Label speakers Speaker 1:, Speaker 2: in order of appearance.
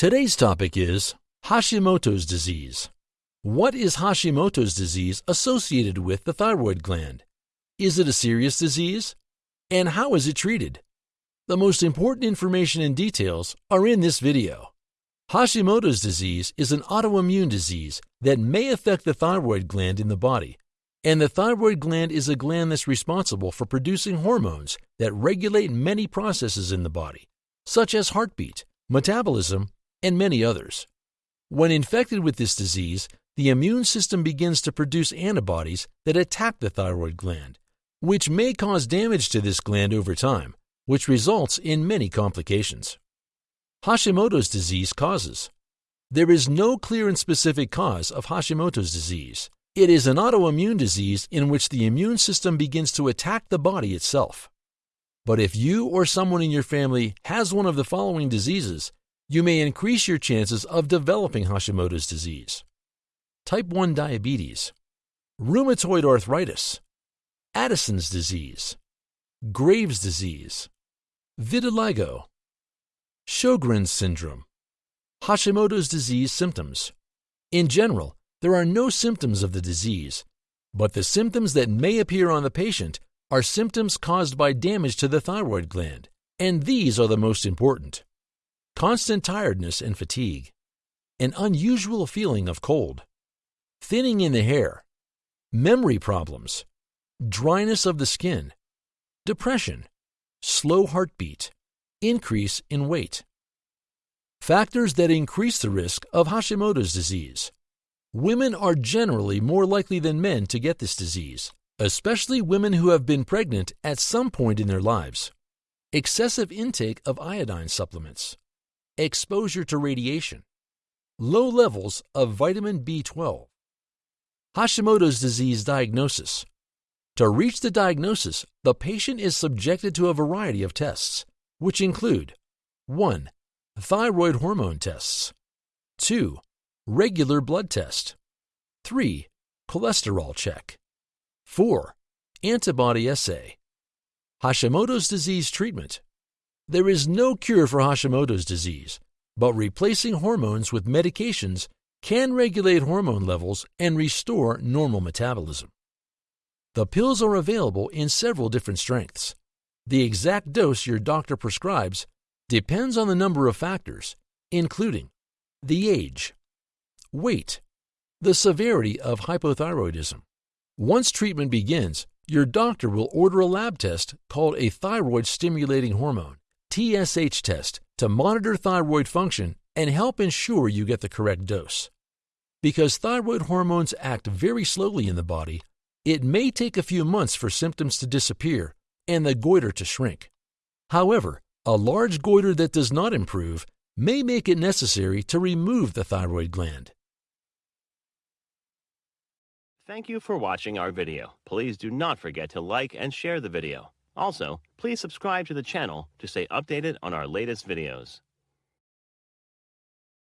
Speaker 1: Today's topic is Hashimoto's disease. What is Hashimoto's disease associated with the thyroid gland? Is it a serious disease? And how is it treated? The most important information and details are in this video. Hashimoto's disease is an autoimmune disease that may affect the thyroid gland in the body, and the thyroid gland is a gland that's responsible for producing hormones that regulate many processes in the body, such as heartbeat, metabolism, and many others. When infected with this disease, the immune system begins to produce antibodies that attack the thyroid gland, which may cause damage to this gland over time, which results in many complications. Hashimoto's disease causes. There is no clear and specific cause of Hashimoto's disease. It is an autoimmune disease in which the immune system begins to attack the body itself. But if you or someone in your family has one of the following diseases, you may increase your chances of developing Hashimoto's disease type 1 diabetes, rheumatoid arthritis, Addison's disease, Graves' disease, vitiligo, Sjogren's syndrome, Hashimoto's disease symptoms. In general, there are no symptoms of the disease, but the symptoms that may appear on the patient are symptoms caused by damage to the thyroid gland, and these are the most important. Constant tiredness and fatigue, an unusual feeling of cold, thinning in the hair, memory problems, dryness of the skin, depression, slow heartbeat, increase in weight. Factors that increase the risk of Hashimoto's disease. Women are generally more likely than men to get this disease, especially women who have been pregnant at some point in their lives. Excessive intake of iodine supplements, exposure to radiation, low levels of vitamin B12, Hashimoto's disease diagnosis. To reach the diagnosis, the patient is subjected to a variety of tests, which include 1. Thyroid hormone tests, 2. Regular blood test, 3. Cholesterol check, 4. Antibody assay. Hashimoto's disease treatment. There is no cure for Hashimoto's disease, but replacing hormones with medications can regulate hormone levels and restore normal metabolism. The pills are available in several different strengths. The exact dose your doctor prescribes depends on the number of factors, including the age, weight, the severity of hypothyroidism. Once treatment begins, your doctor will order a lab test called a thyroid stimulating hormone TSH test to monitor thyroid function and help ensure you get the correct dose. Because thyroid hormones act very slowly in the body, it may take a few months for symptoms to disappear and the goiter to shrink. However, a large goiter that does not improve may make it necessary to remove the thyroid gland.
Speaker 2: Thank you for watching our video. Please do not forget to like and share the video. Also, please subscribe to the channel to stay updated on our latest videos.